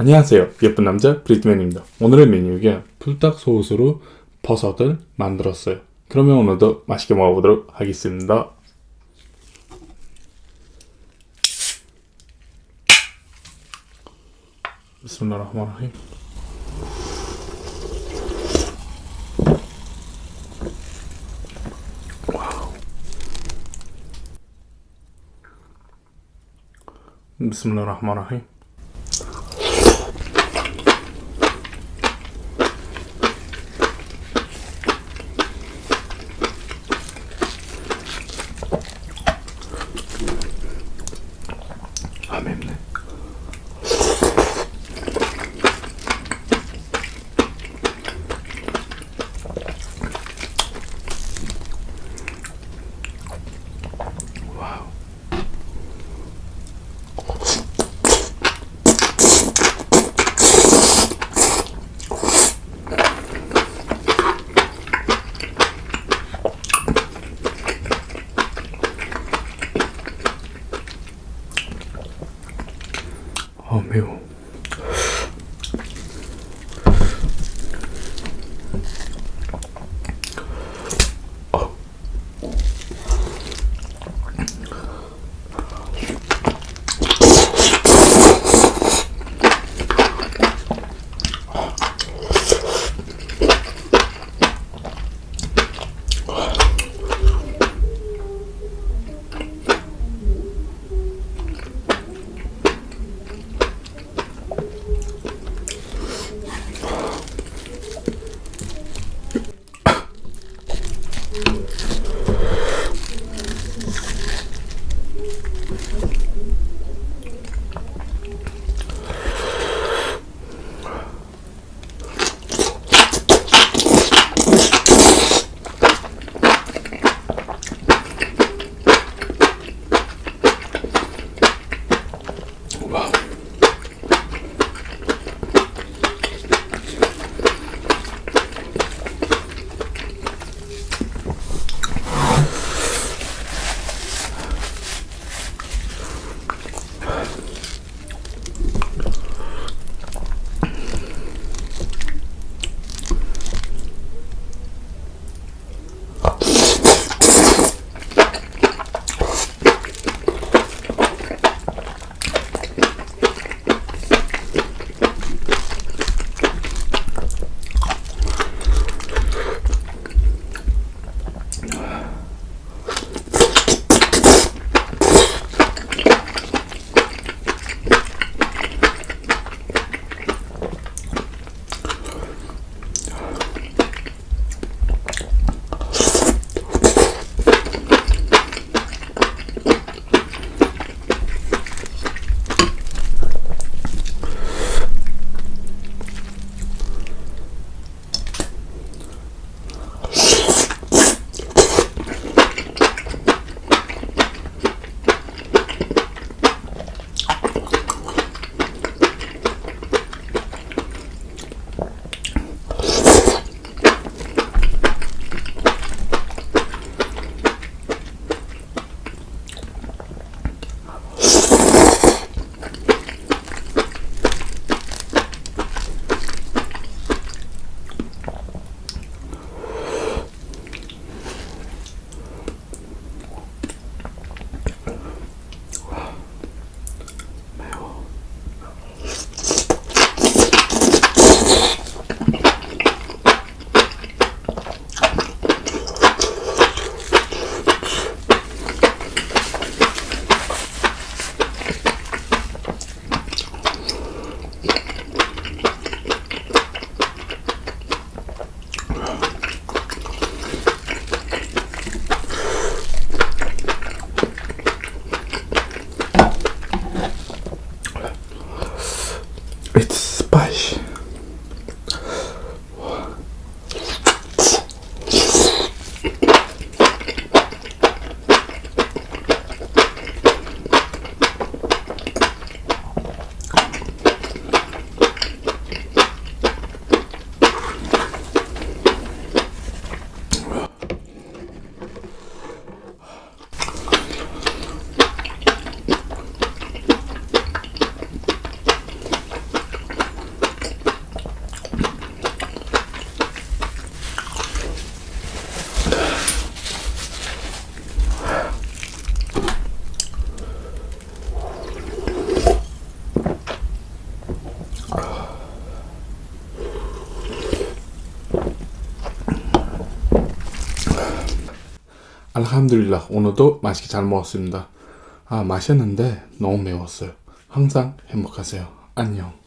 안녕하세요. 예쁜 남자 브리트맨입니다. 오늘의 메뉴가 풀딱 소스로 버섯을 만들었어요. 그러면 오늘도 맛있게 먹어보도록 하겠습니다. 비스밀라흐마니라힘 비스밀라 알함드릴라 오늘도 맛있게 잘 먹었습니다. 아 맛있는데 너무 매웠어요. 항상 행복하세요. 안녕.